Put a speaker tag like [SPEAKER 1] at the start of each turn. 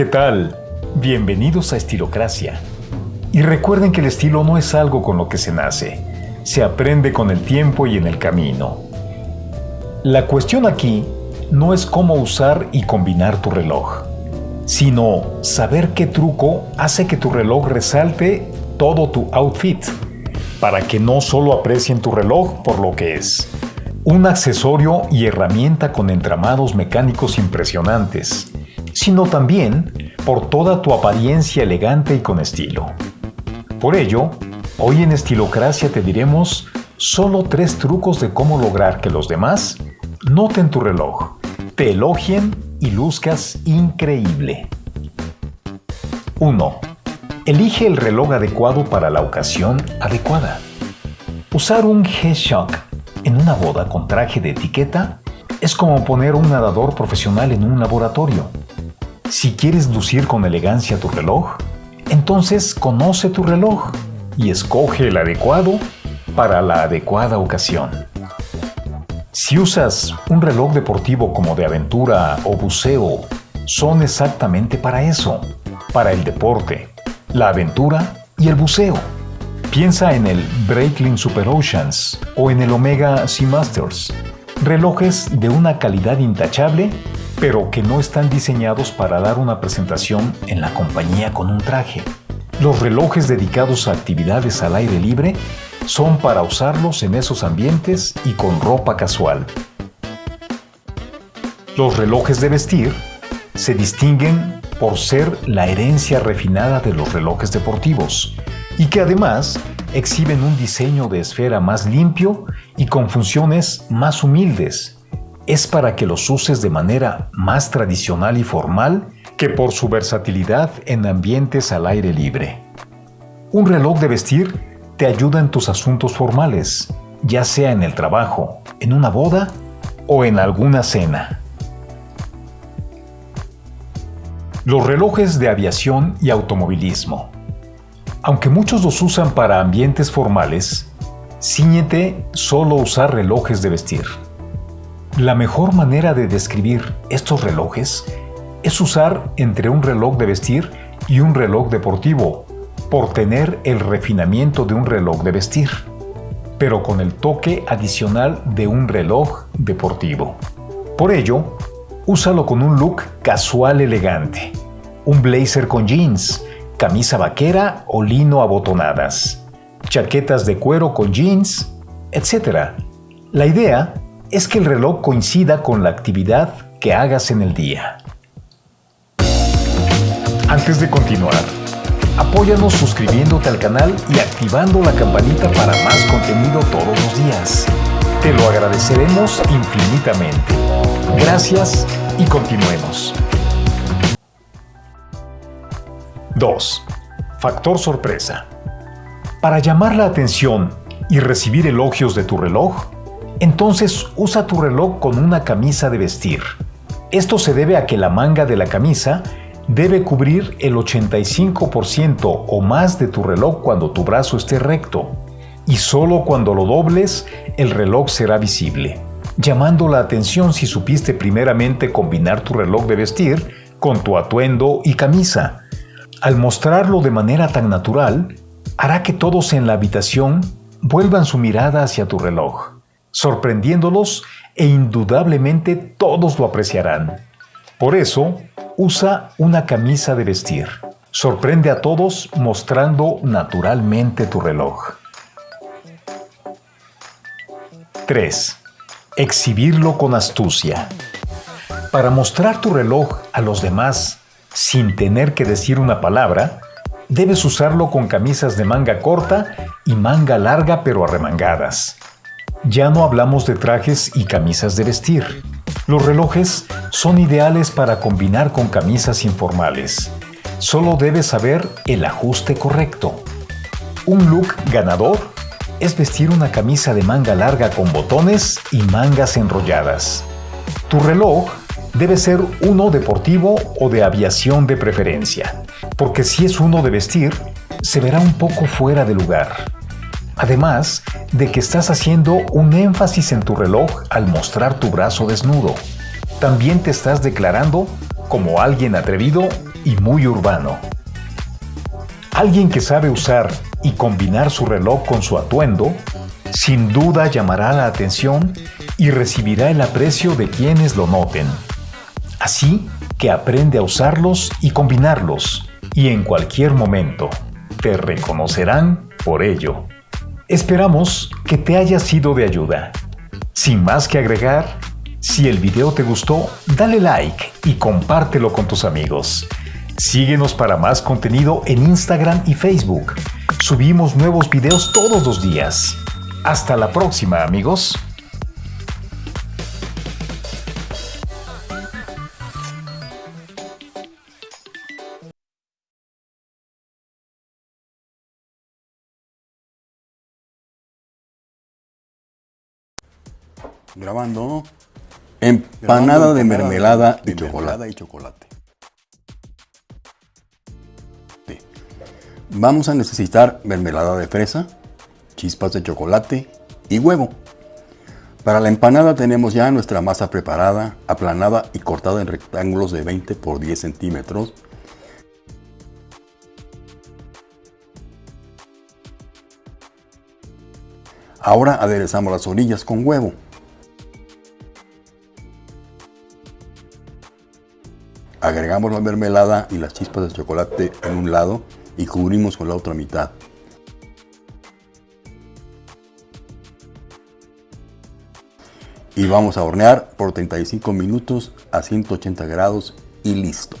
[SPEAKER 1] ¿Qué tal? Bienvenidos a Estilocracia. Y recuerden que el estilo no es algo con lo que se nace, se aprende con el tiempo y en el camino. La cuestión aquí no es cómo usar y combinar tu reloj, sino saber qué truco hace que tu reloj resalte todo tu outfit, para que no solo aprecien tu reloj por lo que es, un accesorio y herramienta con entramados mecánicos impresionantes, sino también por toda tu apariencia elegante y con estilo. Por ello, hoy en Estilocracia te diremos solo tres trucos de cómo lograr que los demás noten tu reloj, te elogien y luzcas increíble. 1. Elige el reloj adecuado para la ocasión adecuada. Usar un G-Shock en una boda con traje de etiqueta es como poner un nadador profesional en un laboratorio. Si quieres lucir con elegancia tu reloj, entonces conoce tu reloj y escoge el adecuado para la adecuada ocasión. Si usas un reloj deportivo como de aventura o buceo, son exactamente para eso, para el deporte, la aventura y el buceo. Piensa en el Breitling Super Oceans o en el Omega Seamasters, relojes de una calidad intachable pero que no están diseñados para dar una presentación en la compañía con un traje. Los relojes dedicados a actividades al aire libre son para usarlos en esos ambientes y con ropa casual. Los relojes de vestir se distinguen por ser la herencia refinada de los relojes deportivos y que además exhiben un diseño de esfera más limpio y con funciones más humildes es para que los uses de manera más tradicional y formal que por su versatilidad en ambientes al aire libre. Un reloj de vestir te ayuda en tus asuntos formales, ya sea en el trabajo, en una boda o en alguna cena. Los relojes de aviación y automovilismo. Aunque muchos los usan para ambientes formales, ciñete solo usar relojes de vestir. La mejor manera de describir estos relojes es usar entre un reloj de vestir y un reloj deportivo, por tener el refinamiento de un reloj de vestir, pero con el toque adicional de un reloj deportivo. Por ello, úsalo con un look casual elegante, un blazer con jeans, camisa vaquera o lino abotonadas, chaquetas de cuero con jeans, etc. La idea es que el reloj coincida con la actividad que hagas en el día. Antes de continuar, apóyanos suscribiéndote al canal y activando la campanita para más contenido todos los días. Te lo agradeceremos infinitamente. Gracias y continuemos. 2. Factor sorpresa. Para llamar la atención y recibir elogios de tu reloj, entonces usa tu reloj con una camisa de vestir. Esto se debe a que la manga de la camisa debe cubrir el 85% o más de tu reloj cuando tu brazo esté recto, y solo cuando lo dobles el reloj será visible, llamando la atención si supiste primeramente combinar tu reloj de vestir con tu atuendo y camisa. Al mostrarlo de manera tan natural, hará que todos en la habitación vuelvan su mirada hacia tu reloj sorprendiéndolos e indudablemente todos lo apreciarán. Por eso, usa una camisa de vestir. Sorprende a todos mostrando naturalmente tu reloj. 3. Exhibirlo con astucia. Para mostrar tu reloj a los demás sin tener que decir una palabra, debes usarlo con camisas de manga corta y manga larga pero arremangadas. Ya no hablamos de trajes y camisas de vestir. Los relojes son ideales para combinar con camisas informales. Solo debes saber el ajuste correcto. Un look ganador es vestir una camisa de manga larga con botones y mangas enrolladas. Tu reloj debe ser uno deportivo o de aviación de preferencia, porque si es uno de vestir, se verá un poco fuera de lugar. Además de que estás haciendo un énfasis en tu reloj al mostrar tu brazo desnudo. También te estás declarando como alguien atrevido y muy urbano. Alguien que sabe usar y combinar su reloj con su atuendo, sin duda llamará la atención y recibirá el aprecio de quienes lo noten. Así que aprende a usarlos y combinarlos, y en cualquier momento te reconocerán por ello. Esperamos que te haya sido de ayuda. Sin más que agregar, si el video te gustó, dale like y compártelo con tus amigos. Síguenos para más contenido en Instagram y Facebook. Subimos nuevos videos todos los días. Hasta la próxima, amigos.
[SPEAKER 2] Grabando. Empanada de mermelada y chocolate. Vamos a necesitar mermelada de fresa, chispas de chocolate y huevo. Para la empanada tenemos ya nuestra masa preparada, aplanada y cortada en rectángulos de 20 por 10 centímetros. Ahora aderezamos las orillas con huevo. Agregamos la mermelada y las chispas de chocolate en un lado y cubrimos con la otra mitad. Y vamos a hornear por 35 minutos a 180 grados y listo.